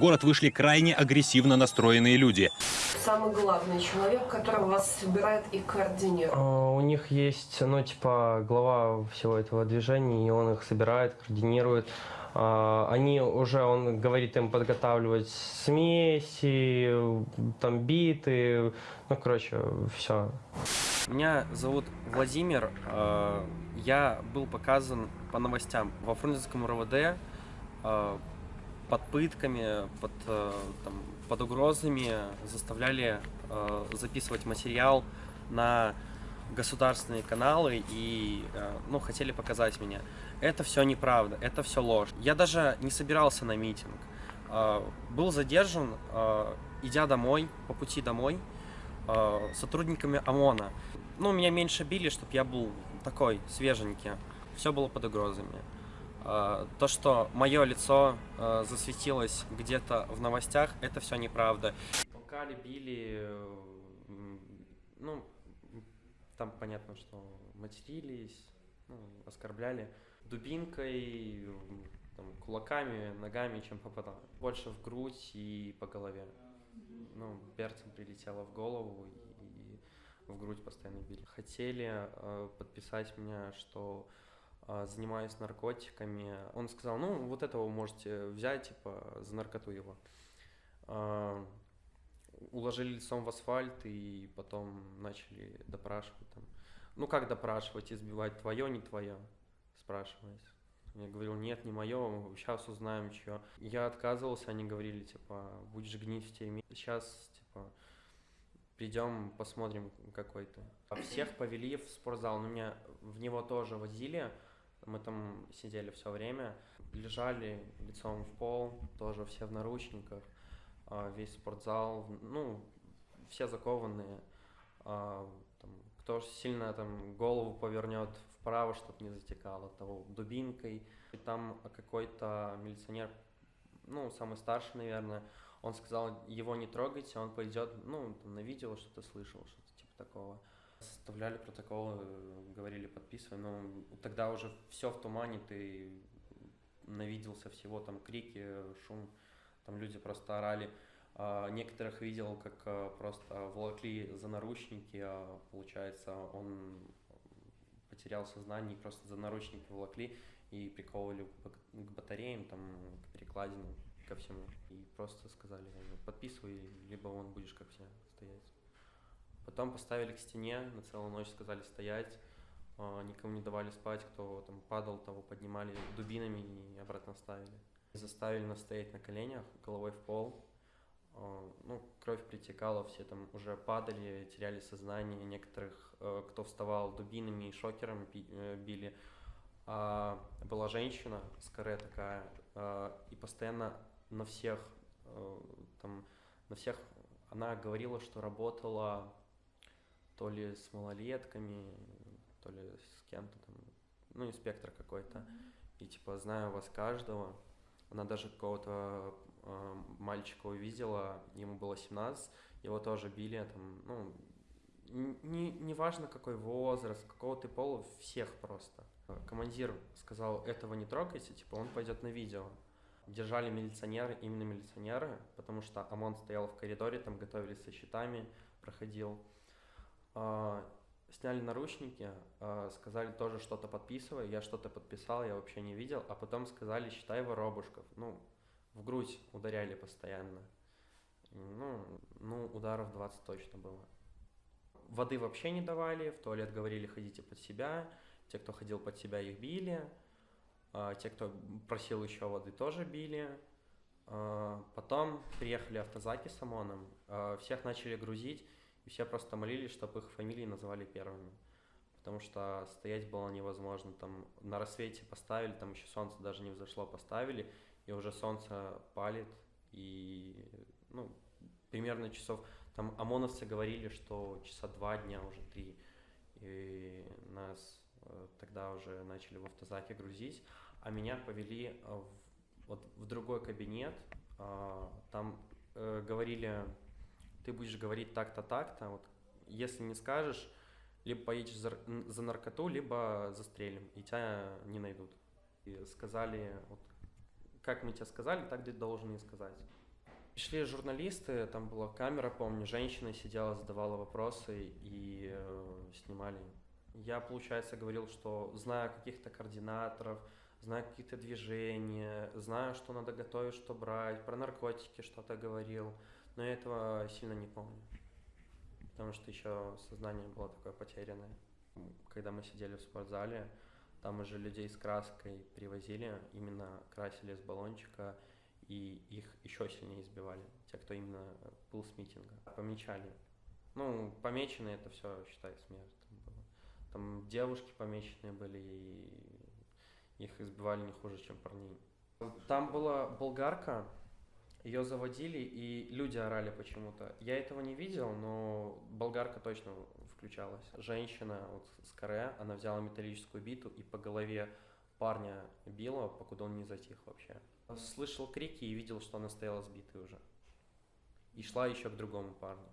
город вышли крайне агрессивно настроенные люди. Самый главный человек, который вас собирает и координирует. А, У них есть, ну, типа, глава всего этого движения, и он их собирает, координирует. А, Они уже, он говорит им подготавливать смеси, там биты, ну, короче, все. Меня зовут Владимир. э, Я был показан по новостям во Фрунзенском РОВД э, под пытками, под, э, там, под угрозами заставляли э, записывать материал на государственные каналы и э, ну, хотели показать меня. Это все неправда, это все ложь. Я даже не собирался на митинг. Был задержан, идя домой, по пути домой, сотрудниками ОМОНа. Ну, меня меньше били, чтобы я был такой свеженький. Все было под угрозами. Э, То, что мое лицо э, засветилось где-то в новостях, это все неправда. Толкали, били, э, ну, там понятно, что матерились, ну, оскорбляли дубинкой, там, кулаками, ногами, чем попадало. Больше в грудь и по голове. Ну, перцем прилетело в голову и в грудь постоянно били. Хотели э, подписать меня, что занимаюсь наркотиками. Он сказал, ну, вот этого можете взять, типа, за наркоту его. Э, уложили лицом в асфальт и потом начали допрашивать там. Ну, как допрашивать, избивать, твое, не твое, спрашивать. Я говорил, нет, не мое, сейчас узнаем, чье. Я отказывался, они говорили, типа, будешь гнить в тюрьме. Сейчас, типа, придем, посмотрим, какой ты. А Всех повели в спортзал, но меня в него тоже возили. Мы там сидели все время, лежали лицом в пол, тоже все в наручниках, а, весь спортзал, ну, все закованные. А, там, кто сильно там голову повернет вправо, чтобы не затекало, того дубинкой. И там какой-то милиционер, ну, самый старший, наверное, он сказал, его не трогайте, он пойдет, ну, там, на видео что-то слышал, что-то типа такого. Составляли протоколы, э, говорили, подписывай, но тогда уже все в тумане, ты навиделся всего, там крики, шум, там люди просто орали. А, Некоторых видел, как а, просто волокли за наручники, а получается, он потерял сознание, и просто за наручники волокли и приковывали к батареям, там, к перекладинам, ко всему. И просто сказали, подписывай, либо вон будешь как все стоять. Потом поставили к стене, на целую ночь сказали стоять, а, никому не давали спать, кто там падал, того поднимали дубинами и обратно ставили. Заставили нас стоять на коленях, головой в пол. А, Ну, кровь притекала, все там уже падали, теряли сознание. Некоторых, э, кто вставал дубинами и шокером э, били. А была женщина с каре такая, э, и постоянно на всех, э, там, на всех она говорила, что работала то ли с малолетками, то ли с кем-то там, ну, инспектор какой-то. И типа, знаю вас каждого. Она даже какого-то э, мальчика увидела, ему было 17, его тоже били, там, ну, не, не важно какой возраст, какого ты пола, всех просто. Командир сказал, этого не трогайте, типа, он пойдет на видео. Держали милиционеры, именно милиционеры, потому что ОМОН стоял в коридоре, там готовились со щитами, проходил. А, Сняли наручники, а, сказали тоже что-то подписывай, я что-то подписал, я вообще не видел, а потом сказали, считай воробушков. Ну, в грудь ударяли постоянно. Ну, ну, ударов 20 точно было. Воды вообще не давали, в туалет говорили, ходите под себя. Те, кто ходил под себя, их били. А, те, кто просил еще воды, тоже били. Потом приехали автозаки с ОМОНом, всех начали грузить, и все просто молились, чтобы их фамилии называли первыми. Потому что стоять было невозможно. Там на рассвете поставили, там еще солнце даже не взошло, поставили, и уже солнце палит, и ну, примерно часов... Там ОМОНовцы говорили, что часа два дня, уже три. И нас э, тогда уже начали в автозаке грузить, а меня повели э, в, вот в другой кабинет. а, Там э, говорили, ты будешь говорить так-то, так-то. Вот, если не скажешь, либо поедешь за, за наркоту, либо застрелим, и тебя не найдут. И сказали, вот, как мы тебе сказали, так ты должен и сказать. Пришли журналисты, там была камера, помню, женщина сидела, задавала вопросы и э, снимали. Я, получается, говорил, что знаю каких-то координаторов, знаю какие-то движения, знаю, что надо готовить, что брать, про наркотики что-то говорил, но я этого сильно не помню, потому что еще сознание было такое потерянное. Когда мы сидели в спортзале, там уже людей с краской привозили, именно красили с баллончика, и их еще сильнее избивали, те, кто именно был с митинга. Помечали. Ну, помеченные это все, считай, смерть. Там, было. там девушки помеченные были, и их избивали не хуже, чем парней. Там была болгарка, ее заводили, и люди орали почему-то. Я этого не видел, но болгарка точно включалась. Женщина вот с каре, она взяла металлическую биту и по голове парня била, покуда он не затих вообще. Слышал крики и видел, что она стояла сбитой уже. И шла еще к другому парню.